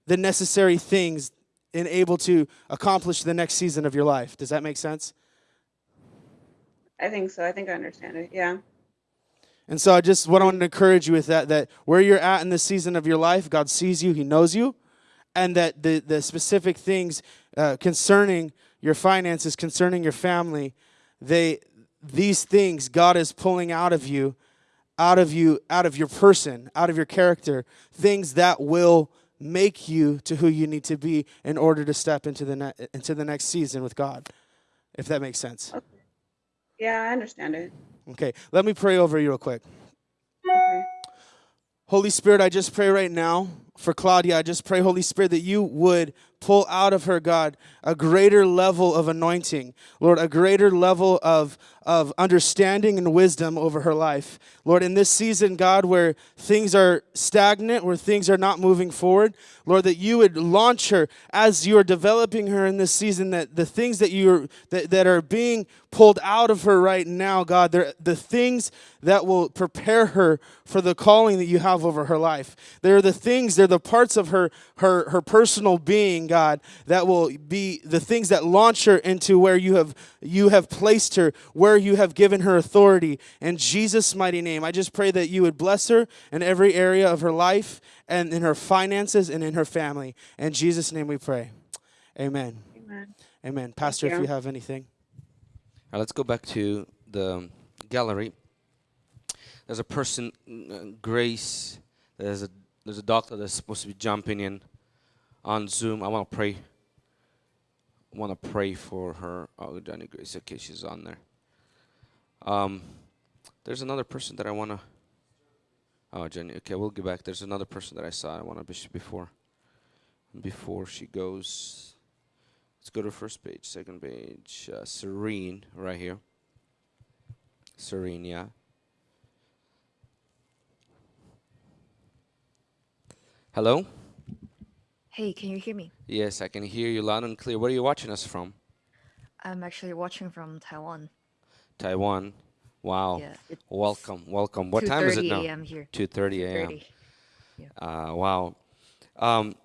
the necessary things and able to accomplish the next season of your life. Does that make sense? I think so. I think I understand it. Yeah. And so I just what I want to encourage you with that that where you're at in the season of your life, God sees you, He knows you, and that the, the specific things uh, concerning your finances, concerning your family, they these things God is pulling out of you, out of you, out of your person, out of your character, things that will make you to who you need to be in order to step into the ne- into the next season with God. If that makes sense. Yeah, I understand it. Okay, let me pray over you real quick. Okay. Holy Spirit, I just pray right now for Claudia. I just pray, Holy Spirit, that you would pull out of her, God, a greater level of anointing. Lord, a greater level of, of understanding and wisdom over her life. Lord, in this season, God, where things are stagnant, where things are not moving forward, Lord, that you would launch her as you are developing her in this season, that the things that you are that, that are being pulled out of her right now, God, they're the things that will prepare her for the calling that you have over her life. They're the things, they're the parts of her her her personal being, God, that will be the things that launch her into where you have you have placed her, where you have given her authority. In Jesus' mighty name, I just pray that you would bless her in every area of her life and in her finances and in her family. In Jesus' name we pray. Amen. Amen. Amen. Pastor, if you. you have anything. Now let's go back to the gallery. There's a person, uh, Grace. There's a there's a doctor that's supposed to be jumping in on Zoom. I want to pray. I want to pray for her. Oh, Johnny Grace. Okay, she's on there. Um, there's another person that I want to. Oh, Jenny. Okay, we'll get back. There's another person that I saw. I want to before. Before she goes, let's go to first page, second page. Uh, Serene, right here. Serene, yeah. Hello. Hey, can you hear me? Yes, I can hear you loud and clear. Where are you watching us from? I'm actually watching from Taiwan. Taiwan. Wow. Yeah, Welcome, welcome. What time is it now? 2:30 now? a.m. here. 2:30 a.m. 30. Uh, wow. Um,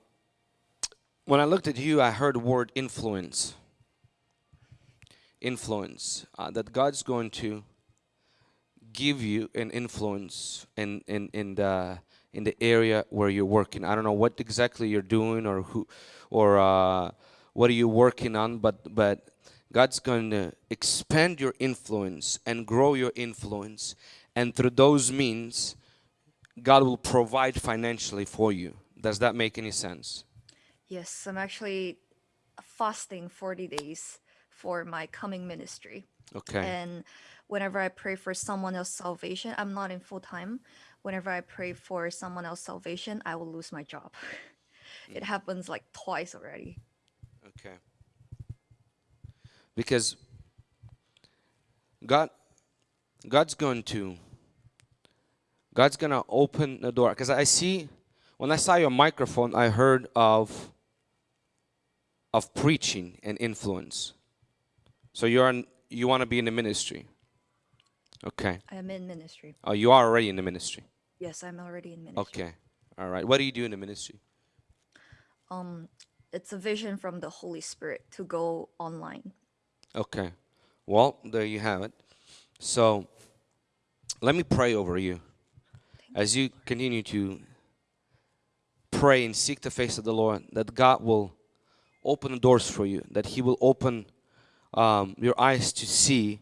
when I looked at you, I heard the word influence. Influence. Uh, that God's going to give you an influence in in in the in the area where you're working. I don't know what exactly you're doing or who or uh, what are you working on, but but God's going to expand your influence and grow your influence, and through those means, God will provide financially for you. Does that make any sense? Yes, I'm actually fasting 40 days for my coming ministry. Okay. And whenever I pray for someone else's salvation, I'm not in full time. Whenever I pray for someone else's salvation, I will lose my job. it mm. happens like twice already. Okay. Because God God's going to God's going to open the door cuz I see when I saw your microphone I heard of of preaching and influence. So you're you want to be in the ministry. Okay. I am in ministry. Oh, you are already in the ministry. Yes, I'm already in ministry. Okay. All right. What do you do in the ministry? Um, it's a vision from the Holy Spirit to go online. Okay. Well, there you have it. So, let me pray over you as you continue to pray and seek the face of the Lord, that God will open the doors for you, that He will open um, your eyes to see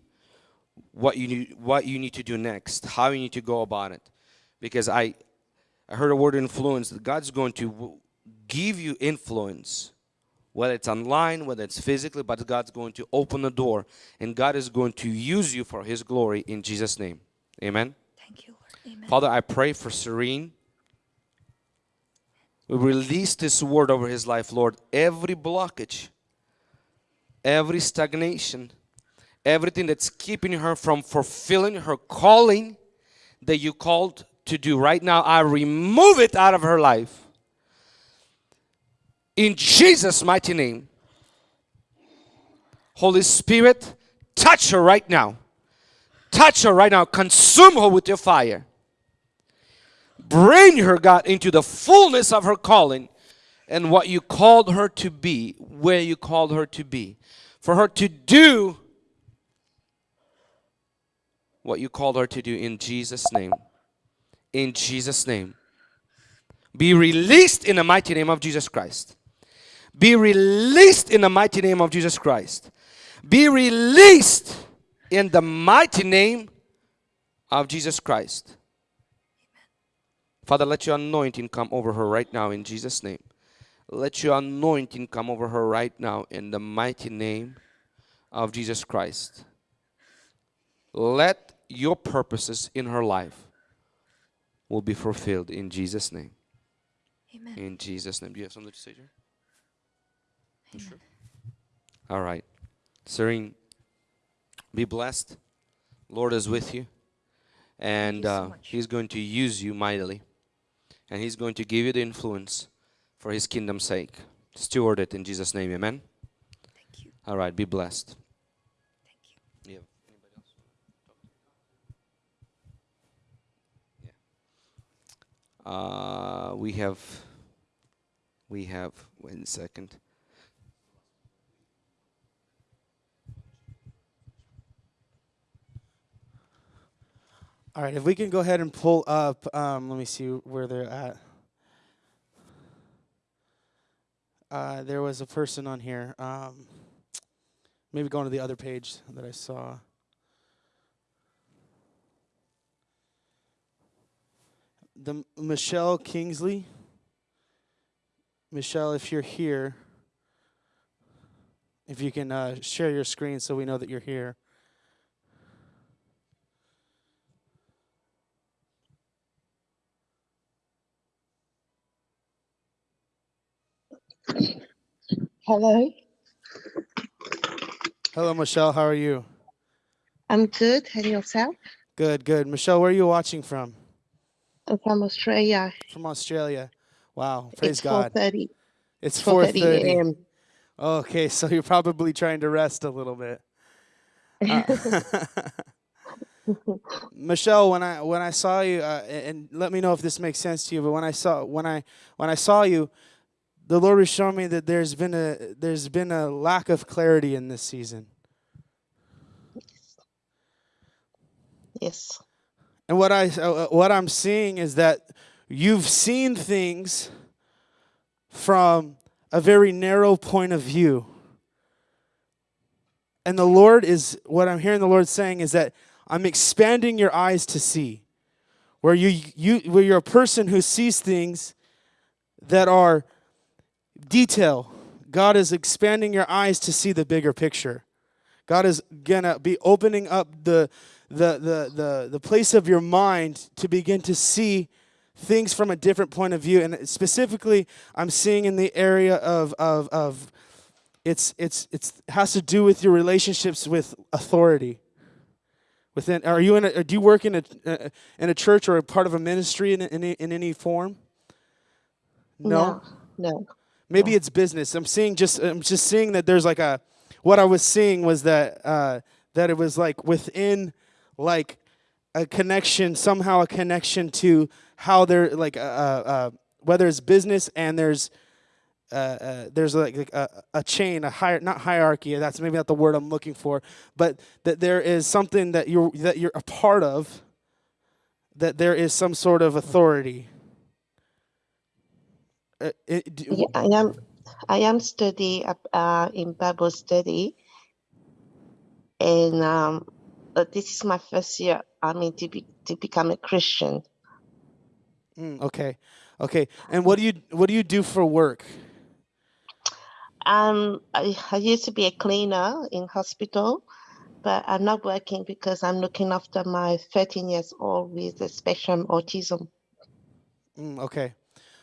what you need, what you need to do next, how you need to go about it. Because I, I heard a word influence that God's going to give you influence whether it's online, whether it's physically, but God's going to open the door and God is going to use you for His glory in Jesus' name. Amen. Thank you, Lord. Amen. Father, I pray for Serene. We release this word over his life, Lord. Every blockage, every stagnation, everything that's keeping her from fulfilling her calling that you called to do right now, I remove it out of her life. In Jesus' mighty name. Holy Spirit, touch her right now. Touch her right now. Consume her with your fire. Bring her, God, into the fullness of her calling and what you called her to be, where you called her to be. For her to do what you called her to do in Jesus' name. In Jesus' name. Be released in the mighty name of Jesus Christ. Be released in the mighty name of Jesus Christ. Be released in the mighty name of Jesus Christ. Father, let your anointing come over her right now in Jesus' name. Let your anointing come over her right now in the mighty name of Jesus Christ. Let your purposes in her life will be fulfilled in Jesus' name. Amen. In Jesus' name. Do you have something to say, Jerry? Amen. All right. Serene, be blessed. Lord is with you. And so uh. He's going to use you mightily. And He's going to give you the influence for His kingdom's sake. Steward it in Jesus' name. Amen. Thank you. All right. Be blessed. Thank you. Yeah. Anybody else? Yeah. Uh, we have. We have. A second. All right, if we can go ahead and pull up, um, let me see where they're at. Uh, there was a person on here. Um, maybe going to the other page that I saw. The Michelle Kingsley. Michelle, if you're here, if you can uh, share your screen so we know that you're here. Hello, Hello, Michelle. How are you? I'm good. And yourself? Good, good. Michelle, where are you watching from? I'm from Australia. From Australia. Wow, praise it's God. 4:30. It's 4:30 4:30. a.m. Okay, so you're probably trying to rest a little bit. Uh, Michelle, when I when I saw you, uh, and let me know if this makes sense to you. But when I saw when I when I saw you, the Lord was showing me that there's been a there's been a lack of clarity in this season. Yes. And what I uh, what I'm seeing is that you've seen things from a very narrow point of view. And the Lord is what I'm hearing the Lord saying is that I'm expanding your eyes to see. Where you you where you're a person who sees things that are detail. God is expanding your eyes to see the bigger picture. God is gonna be opening up the the the the, the place of your mind to begin to see things from a different point of view. And specifically, I'm seeing in the area of of of it's it's it's has to do with your relationships with authority. Within, are you in? A, do you work in a uh, in a church or a part of a ministry in in, in any form? No. No. Maybe it's business. I'm seeing just I'm just seeing that there's like a what I was seeing was that uh, that it was like within like a connection somehow a connection to how they're like uh, uh, uh, whether it's business and there's uh, uh, there's like, like a, a chain, a higher not hierarchy. That's maybe not the word I'm looking for, but that there is something that you're that you're a part of. That there is some sort of authority. Uh, it- Yeah, I am. I am study uh, in Bible study, and um, uh, this is my first year. I mean, to be to become a Christian. Mm, okay, okay. And what do you what do you do for work? Um, I, I used to be a cleaner in hospital, but I'm not working because I'm looking after my 13 years old with a spectrum autism. Mm, okay,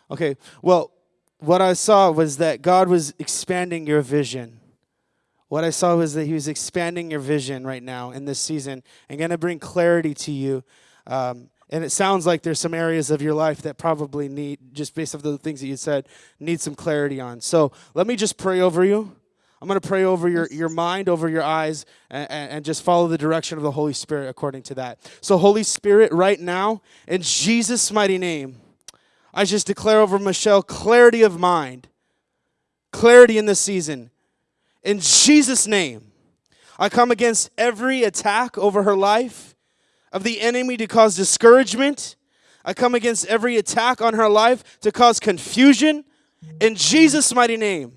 okay. Well, what I saw was that God was expanding your vision. What I saw was that He was expanding your vision right now in this season and going to bring clarity to you. Um, and it sounds like there's some areas of your life that probably need, just based off the things that you said, need some clarity on. So let me just pray over you. I'm going to pray over your, your mind, over your eyes, and, and just follow the direction of the Holy Spirit according to that. So, Holy Spirit, right now, in Jesus' mighty name, I just declare over Michelle clarity of mind, clarity in this season. In Jesus' name, I come against every attack over her life of the enemy to cause discouragement. I come against every attack on her life to cause confusion. In Jesus' mighty name.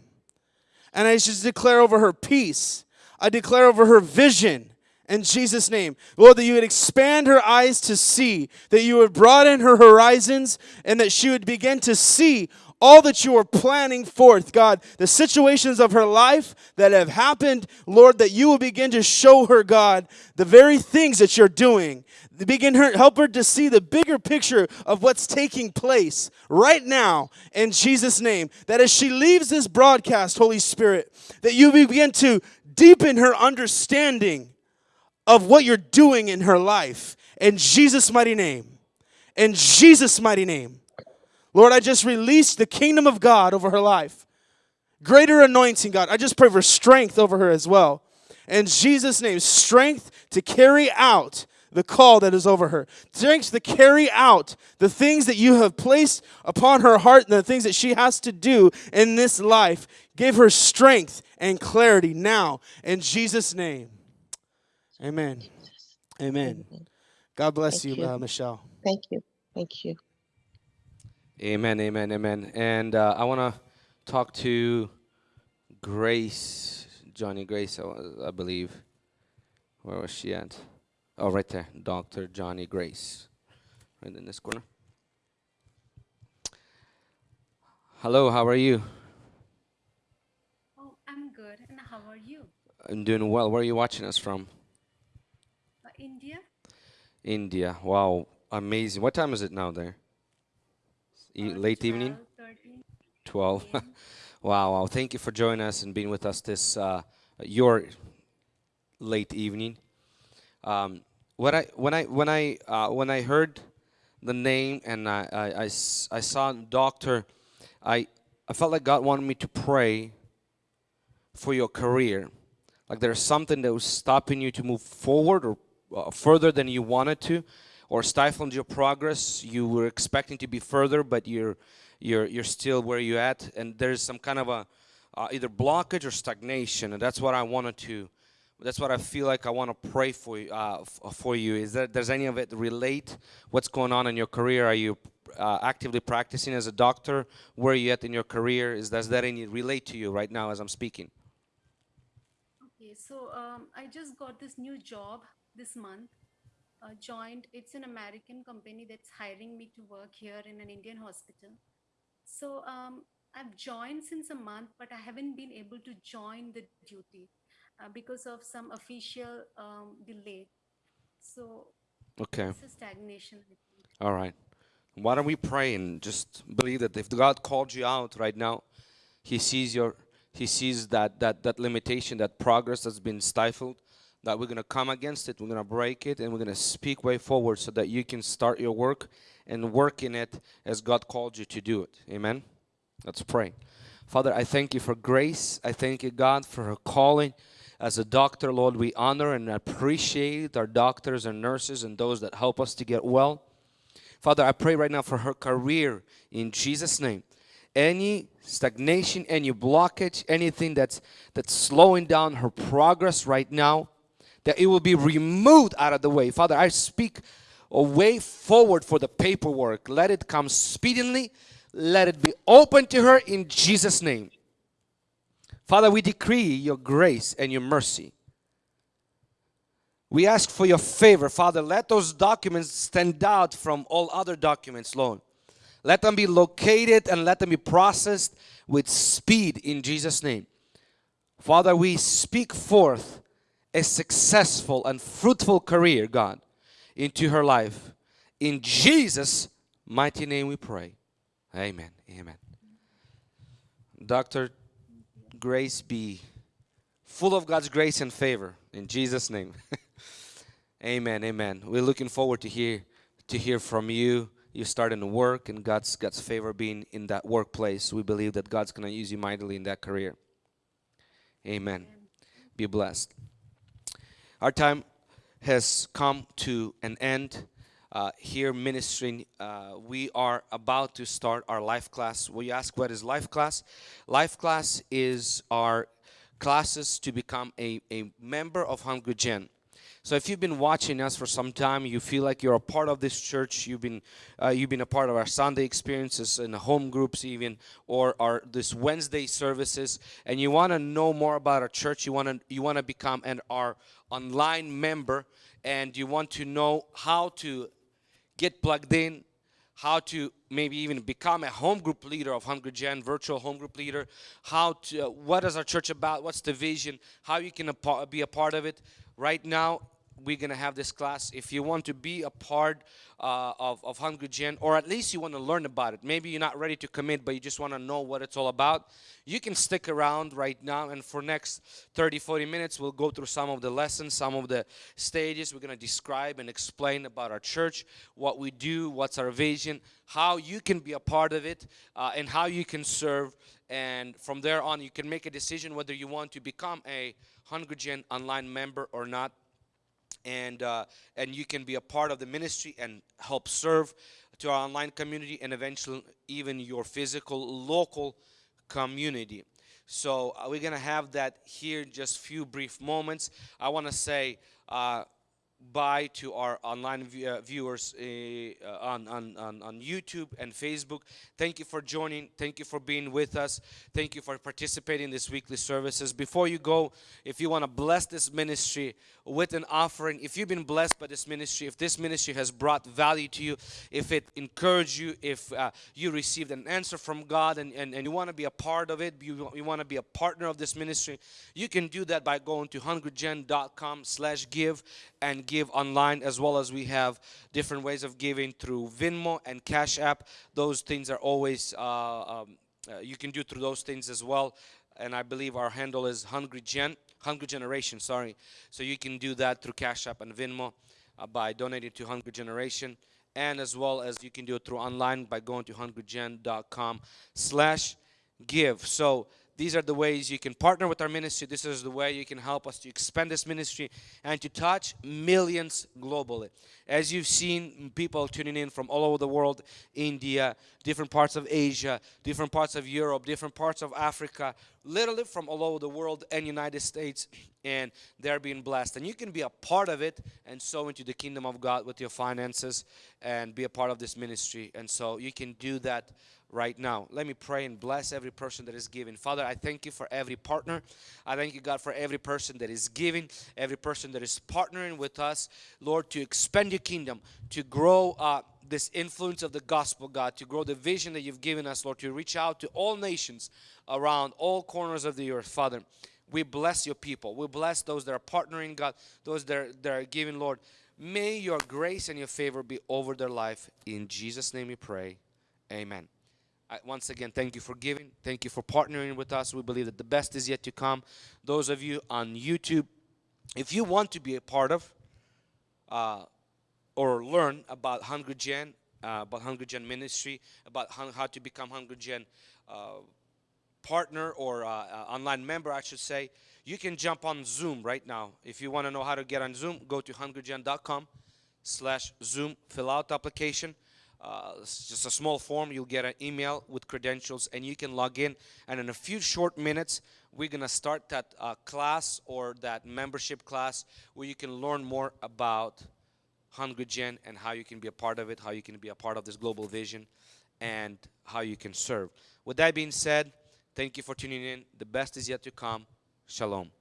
And I just declare over her peace. I declare over her vision in Jesus' name. Lord, that you would expand her eyes to see, that you would broaden her horizons, and that she would begin to see all that you are planning forth, God, the situations of her life that have happened, Lord, that you will begin to show her, God, the very things that you're doing. Begin her, help her to see the bigger picture of what's taking place right now in Jesus' name. That as she leaves this broadcast, Holy Spirit, that you begin to deepen her understanding of what you're doing in her life. In Jesus' mighty name. In Jesus' mighty name. Lord, I just release the kingdom of God over her life. Greater anointing, God. I just pray for strength over her as well. In Jesus' name, strength to carry out the call that is over her. Strength to carry out the things that you have placed upon her heart and the things that she has to do in this life. Give her strength and clarity now. In Jesus' name. Amen. Amen. God bless you, you. Uh, Michelle. Thank you. Thank you. Amen, amen, amen. And uh, I want to talk to Grace, Johnny Grace, I, I believe. Where was she at? Oh, right there, Dr. Johnny Grace, right in this corner. Hello, how are you? Oh, I'm good. And how are you? I'm doing well. Where are you watching us from? Uh, India? India. Wow, amazing. What time is it now there? E- Uh, late evening? 12, 13 12. p.m. wow, wow. Thank you for joining us and being with us this uh, your late evening. Um, when I when I when I uh, when I heard the name and I I saw doctor, I I felt like God wanted me to pray for your career. Like there's something that was stopping you to move forward or uh, further than you wanted to, or stifling your progress. You were expecting to be further, but you're you're you're still where you at, and there's some kind of a uh, either blockage or stagnation, and that's what I wanted to. That's what I feel like I want to pray for you. Uh, for you, is that does any of it relate? What's going on in your career? Are you uh, actively practicing as a doctor? Where are you at in your career? Is does that any relate to you right now as I'm speaking? Okay, so um, I just got this new job this month. Uh, joined, it's an American company that's hiring me to work here in an Indian hospital. So um, I've joined since a month, but I haven't been able to join the duty uh, because of some official um, delay. So Okay. it's a stagnation. All right. Why don't we pray and just believe that if God called you out right now, He sees your He sees that that that limitation, that progress that's been stifled, that we're gonna come against it, we're gonna break it, and we're gonna speak way forward so that you can start your work and work in it as God called you to do it. Amen. Let's pray. Father, I thank you for grace. I thank you, God, for her calling. As a doctor, Lord, we honor and appreciate our doctors and nurses and those that help us to get well. Father, I pray right now for her career in Jesus' name. Any stagnation, any blockage, anything that's that's slowing down her progress right now, that it will be removed out of the way. Father, I speak a way forward for the paperwork. Let it come speedily. Let it be open to her in Jesus' name. Father, we decree your grace and your mercy. We ask for your favor, Father. Let those documents stand out from all other documents, Lord. Let them be located and let them be processed with speed in Jesus' name. Father, we speak forth a successful and fruitful career, God, into her life. In Jesus' mighty name we pray. Amen. Amen. Dr. Grace be full of God's grace and favor in Jesus' name. amen. Amen. We're looking forward to hear to hear from you. You starting to work and God's God's favor being in that workplace. We believe that God's gonna use you mightily in that career. Amen. Be blessed. Our time has come to an end. Uh, here ministering, uh, we are about to start our life class. Will you ask what is life class? Life class is our classes to become a, a member of Hungry Gen. So if you've been watching us for some time, you feel like you're a part of this church. You've been uh, you've been a part of our Sunday experiences and home groups even, or our this Wednesday services, and you want to know more about our church. You want to you want to become an our online member, and you want to know how to get plugged in, how to maybe even become a home group leader of Hungry Gen, virtual home group leader, how to, uh, what is our church about, what's the vision, how you can be a part of it. Right now, we're gonna have this class. If you want to be a part uh, of, of Hungry Gen, or at least you want to learn about it, maybe you're not ready to commit, but you just want to know what it's all about, you can stick around right now. And for next 30, 40 minutes, we'll go through some of the lessons, some of the stages. We're gonna describe and explain about our church, what we do, what's our vision, how you can be a part of it, uh, and how you can serve. And from there on, you can make a decision whether you want to become a Hungry Gen online member or not and uh, and you can be a part of the ministry and help serve to our online community and eventually even your physical local community. So uh, we're gonna have that here in just few brief moments. I want to say uh, bye to our online uh, viewers uh, on, on, on, on YouTube and Facebook. Thank you for joining. Thank you for being with us. Thank you for participating in this weekly services. Before you go, if you want to bless this ministry with an offering, if you've been blessed by this ministry, if this ministry has brought value to you, if it encouraged you, if uh, you received an answer from God and, and, and you want to be a part of it, you, you want to be a partner of this ministry, you can do that by going to hungrygen.com slash give and give online as well as we have different ways of giving through Venmo and Cash App. Those things are always, uh, um, uh, you can do through those things as well. And I believe our handle is Hungry Gen, Hungry Generation, sorry. So you can do that through Cash App and Venmo uh, by donating to Hungry Generation. And as well as you can do it through online by going to hungrygen.com slash give. So these are the ways you can partner with our ministry. This is the way you can help us to expand this ministry and to touch millions globally. As you've seen, people tuning in from all over the world India, different parts of Asia, different parts of Europe, different parts of Africa, literally from all over the world and United States, and they're being blessed. And you can be a part of it and sow into the kingdom of God with your finances and be a part of this ministry. And so you can do that right now. Let me pray and bless every person that is giving. Father, I thank you for every partner. I thank you, God, for every person that is giving, every person that is partnering with us, Lord, to expand your kingdom, to grow uh, this influence of the gospel, God, to grow the vision that you've given us, Lord, to reach out to all nations around all corners of the earth, Father. We bless your people. We bless those that are partnering, God, those that are, that are giving, Lord. May your grace and your favor be over their life. In Jesus' name we pray. Amen. I, once again, thank you for giving. Thank you for partnering with us. We believe that the best is yet to come. Those of you on YouTube, if you want to be a part of uh, or learn about Hungry Gen, uh, about Hungry Gen ministry, about how, to become Hungry Gen uh, partner or uh, uh, online member, I should say, you can jump on Zoom right now. If you want to know how to get on Zoom, go to hungrygen.com slash Zoom, fill out the application. Uh, just a small form. You'll get an email with credentials and you can log in. And in a few short minutes, we're to start that uh, class or that membership class where you can learn more about Hungry Gen and how you can be a part of it, how you can be a part of this global vision, and how you can serve. With that being said, thank you for tuning in. The best is yet to come. Shalom.